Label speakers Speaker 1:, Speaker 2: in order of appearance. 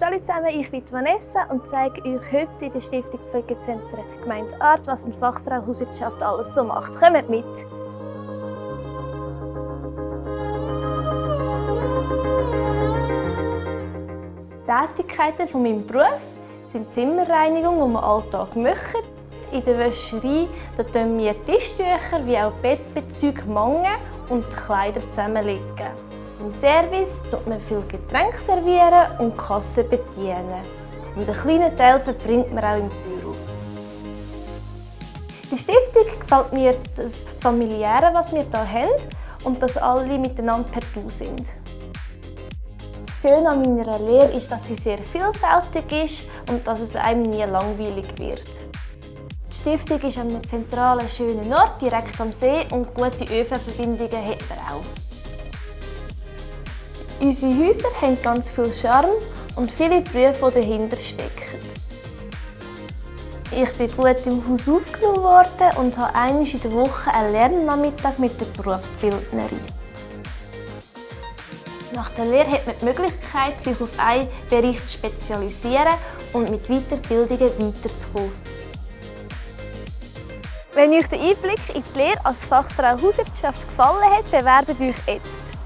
Speaker 1: Hallo zusammen, ich bin Vanessa und zeige euch heute in der Stiftung Pflegezentren Gemeinde Art, was eine Fachfrau Hauswirtschaft alles so macht. Kommt mit! Tätigkeiten von meinem Beruf sind Zimmerreinigung, die wir Alltag machen. In der Wäscherei da wir Tischtücher wie auch Bettbezüge mangen und Kleider zusammenlegen. Im Service tut man viel Getränke servieren und Kassen bedienen. Und einen kleinen Teil verbringt man auch im Büro. Die Stiftung gefällt mir das Familiäre, was wir hier haben und dass alle miteinander per Du sind. Das Schöne an meiner Lehre ist, dass sie sehr vielfältig ist und dass es einem nie langweilig wird. Die Stiftung ist an einem zentralen, schönen Ort, direkt am See und gute ÖV-Verbindungen hat man auch. Unsere Häuser haben ganz viel Charme und viele Berufe, die dahinter stecken. Ich bin gut im Haus aufgenommen worden und habe einmal in der Woche einen Lernnachmittag mit der Berufsbildnerin. Nach der Lehre hat man die Möglichkeit, sich auf einen Bereich zu spezialisieren und mit Weiterbildungen weiterzukommen. Wenn euch der Einblick in die Lehre als Fachfrau Hauswirtschaft gefallen hat, bewerbt euch jetzt.